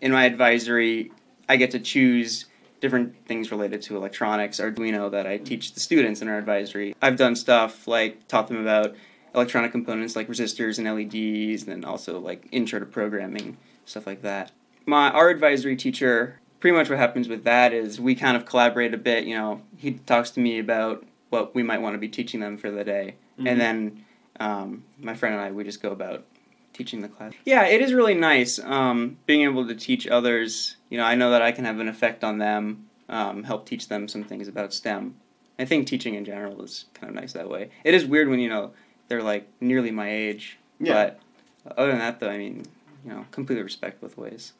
In my advisory, I get to choose different things related to electronics, Arduino that I teach the students in our advisory. I've done stuff like taught them about electronic components like resistors and LEDs, and then also like intro to programming, stuff like that. My our advisory teacher, pretty much what happens with that is we kind of collaborate a bit. You know, he talks to me about what we might want to be teaching them for the day, mm-hmm. and then um, my friend and I we just go about teaching the class. Yeah, it is really nice um, being able to teach others. You know, I know that I can have an effect on them, um, help teach them some things about STEM. I think teaching in general is kind of nice that way. It is weird when you know they're like nearly my age, yeah. but other than that, though, I mean, you know, completely respect both ways.